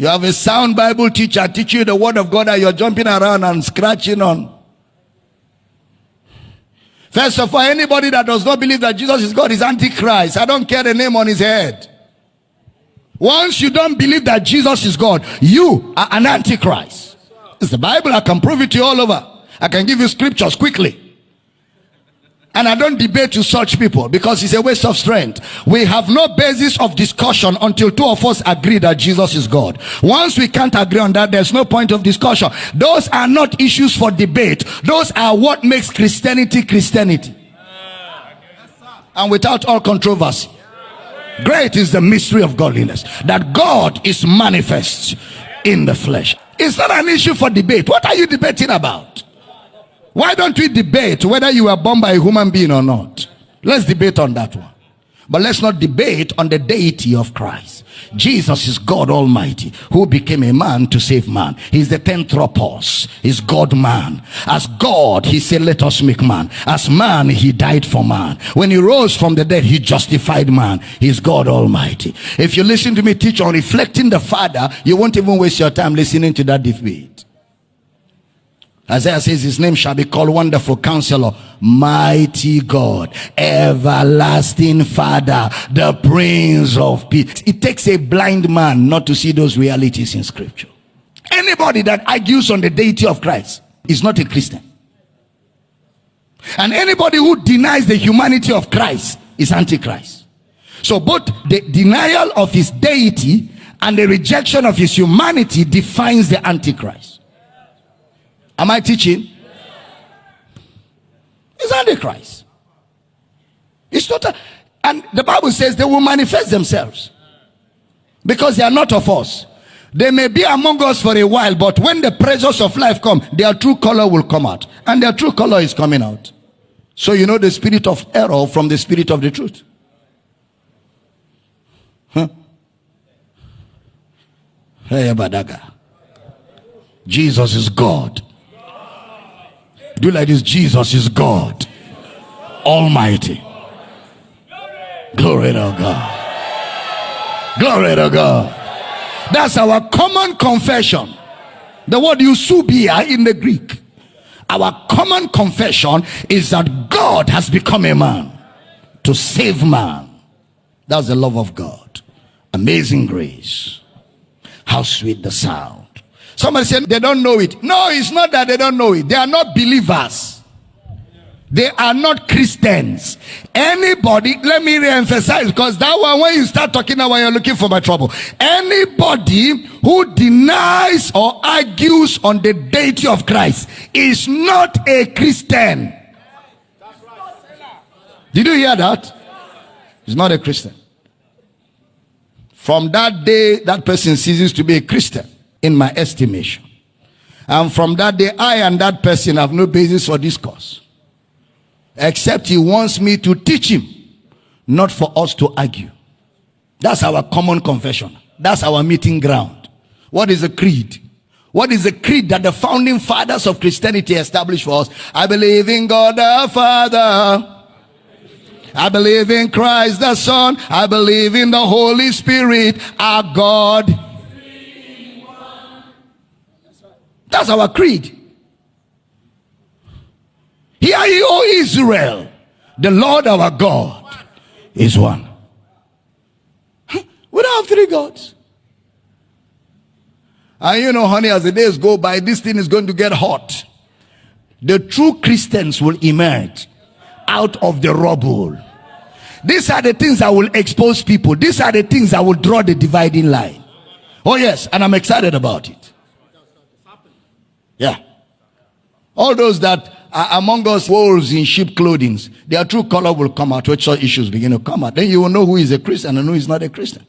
You have a sound Bible teacher teach you the word of God and you're jumping around and scratching on. First of all, anybody that does not believe that Jesus is God is Antichrist. I don't care the name on his head. Once you don't believe that Jesus is God, you are an Antichrist. It's the Bible. I can prove it to you all over. I can give you scriptures quickly. And I don't debate with such people because it's a waste of strength. We have no basis of discussion until two of us agree that Jesus is God. Once we can't agree on that, there's no point of discussion. Those are not issues for debate. Those are what makes Christianity Christianity. And without all controversy. Great is the mystery of godliness. That God is manifest in the flesh. It's not an issue for debate. What are you debating about? Why don't we debate whether you were born by a human being or not? Let's debate on that one. But let's not debate on the deity of Christ. Jesus is God Almighty who became a man to save man. He's the theanthropos. He's God man. As God, he said, let us make man. As man, he died for man. When he rose from the dead, he justified man. He's God Almighty. If you listen to me teach on reflecting the Father, you won't even waste your time listening to that debate. Isaiah says his name shall be called Wonderful Counselor, Mighty God, Everlasting Father, the Prince of Peace. It takes a blind man not to see those realities in scripture. Anybody that argues on the deity of Christ is not a Christian. And anybody who denies the humanity of Christ is antichrist. So both the denial of his deity and the rejection of his humanity defines the antichrist. Am I teaching? It's Antichrist. It's not and the Bible says they will manifest themselves because they are not of us. They may be among us for a while, but when the pressures of life come, their true color will come out. And their true color is coming out. So you know the spirit of error from the spirit of the truth. Huh? Jesus is God. Do like this Jesus is God, Almighty. Glory to God. Glory to God. That's our common confession. The word eusebeia in the Greek. Our common confession is that God has become a man to save man. That's the love of God. Amazing grace. How sweet the sound Somebody said they don't know it. No, it's not that they don't know it. They are not believers. They are not Christians. Anybody, let me re-emphasize because that one, when you start talking now, when you're looking for my trouble. Anybody who denies or argues on the deity of Christ is not a Christian. Did you hear that? He's not a Christian. From that day, that person ceases to be a Christian in my estimation. And from that day, I and that person have no basis for discourse. Except he wants me to teach him, not for us to argue. That's our common confession. That's our meeting ground. What is a creed? What is the creed that the founding fathers of Christianity established for us? I believe in God the Father. I believe in Christ the Son. I believe in the Holy Spirit, our God That's our creed. Hear ye, O Israel, the Lord our God is one. We don't have three gods. And you know, honey, as the days go by, this thing is going to get hot. The true Christians will emerge out of the rubble. These are the things that will expose people. These are the things that will draw the dividing line. Oh, yes, and I'm excited about it. Yeah. All those that are among us wolves in sheep clothing, their true color will come out, which issues begin to come out. Then you will know who is a Christian and who is not a Christian.